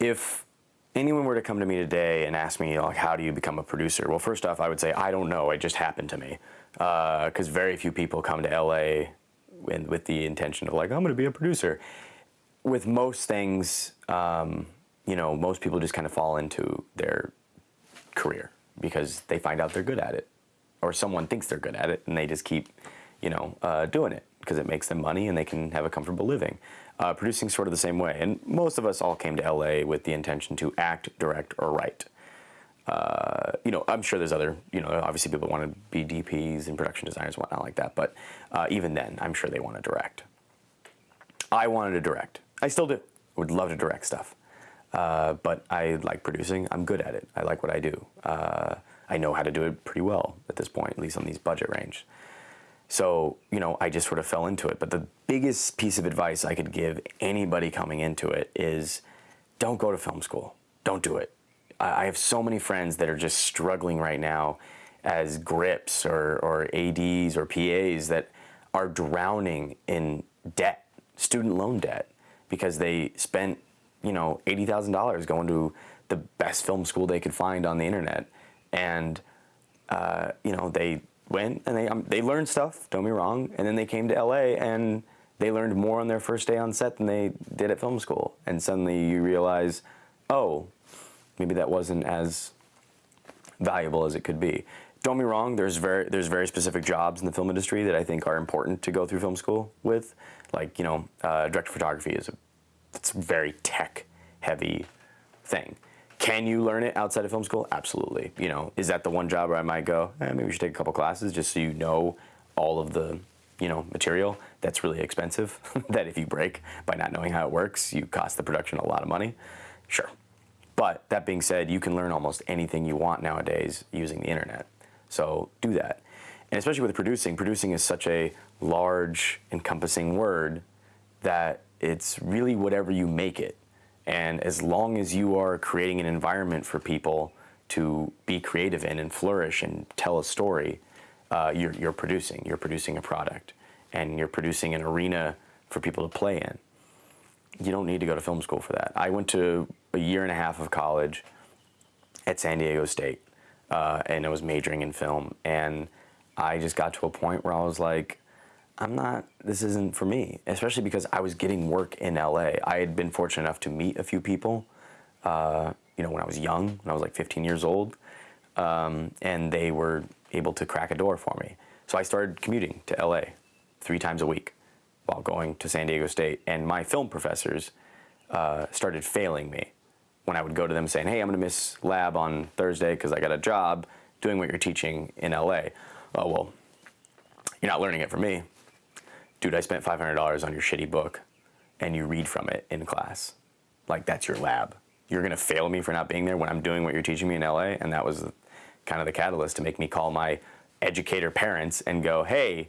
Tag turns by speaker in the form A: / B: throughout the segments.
A: if anyone were to come to me today and ask me, like, how do you become a producer? Well, first off, I would say, I don't know. It just happened to me. Because uh, very few people come to LA with, with the intention of, like, I'm going to be a producer. With most things, um, you know, most people just kind of fall into their career because they find out they're good at it. Or someone thinks they're good at it and they just keep, you know, uh, doing it because it makes them money and they can have a comfortable living. Uh, producing sort of the same way. And most of us all came to LA with the intention to act, direct, or write. Uh, you know, I'm sure there's other, you know, obviously people want to be DPs and production designers and whatnot like that, but uh, even then, I'm sure they want to direct. I wanted to direct. I still do. I would love to direct stuff. Uh, but I like producing. I'm good at it. I like what I do. Uh, I know how to do it pretty well at this point, at least on these budget range. So, you know, I just sort of fell into it. But the biggest piece of advice I could give anybody coming into it is don't go to film school. Don't do it. I have so many friends that are just struggling right now as grips or, or ADs or PAs that are drowning in debt, student loan debt, because they spent, you know, $80,000 going to the best film school they could find on the internet. And, uh, you know, they went and they, um, they learned stuff, don't be wrong, and then they came to LA and they learned more on their first day on set than they did at film school. And suddenly you realize, oh, maybe that wasn't as valuable as it could be. Don't be wrong, there's very, there's very specific jobs in the film industry that I think are important to go through film school with. Like, you know, uh, director photography is a, it's a very tech heavy thing. Can you learn it outside of film school? Absolutely. You know, is that the one job where I might go, eh, maybe we should take a couple classes just so you know all of the, you know, material that's really expensive, that if you break by not knowing how it works, you cost the production a lot of money? Sure. But that being said, you can learn almost anything you want nowadays using the internet. So do that. And especially with producing, producing is such a large, encompassing word that it's really whatever you make it. And as long as you are creating an environment for people to be creative in and flourish and tell a story, uh, you're, you're producing. You're producing a product. And you're producing an arena for people to play in. You don't need to go to film school for that. I went to a year and a half of college at San Diego State, uh, and I was majoring in film. And I just got to a point where I was like, I'm not, this isn't for me, especially because I was getting work in LA. I had been fortunate enough to meet a few people, uh, you know, when I was young, when I was like 15 years old, um, and they were able to crack a door for me. So I started commuting to LA three times a week while going to San Diego State. And my film professors uh, started failing me when I would go to them saying, hey, I'm going to miss lab on Thursday because I got a job doing what you're teaching in LA. Oh, well, you're not learning it from me dude, I spent $500 on your shitty book and you read from it in class. Like that's your lab. You're gonna fail me for not being there when I'm doing what you're teaching me in LA. And that was kind of the catalyst to make me call my educator parents and go, hey,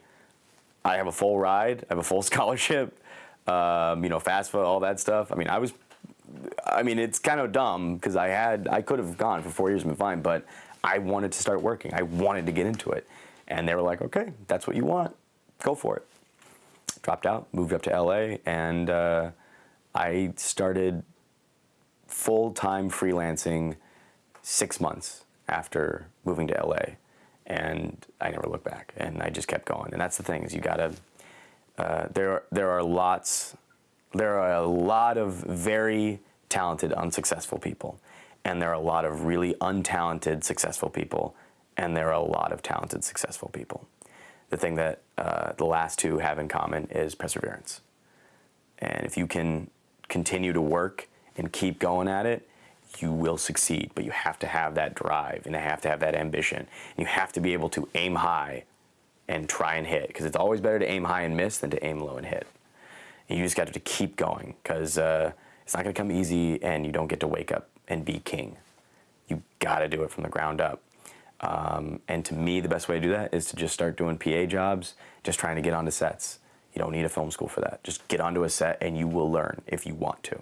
A: I have a full ride, I have a full scholarship, um, you know, FAFSA, all that stuff. I mean, I was, I mean, it's kind of dumb because I had, I could have gone for four years and been fine, but I wanted to start working. I wanted to get into it. And they were like, okay, that's what you want, go for it dropped out, moved up to LA, and uh, I started full-time freelancing six months after moving to LA. And I never looked back, and I just kept going. And that's the thing is you gotta, uh, there, are, there are lots, there are a lot of very talented, unsuccessful people. And there are a lot of really untalented, successful people. And there are a lot of talented, successful people the thing that uh, the last two have in common is perseverance. And if you can continue to work and keep going at it, you will succeed. But you have to have that drive and you have to have that ambition. And you have to be able to aim high and try and hit because it's always better to aim high and miss than to aim low and hit. And you just got to keep going because uh, it's not going to come easy and you don't get to wake up and be king. You got to do it from the ground up. Um, and to me, the best way to do that is to just start doing PA jobs, just trying to get onto sets. You don't need a film school for that. Just get onto a set and you will learn if you want to.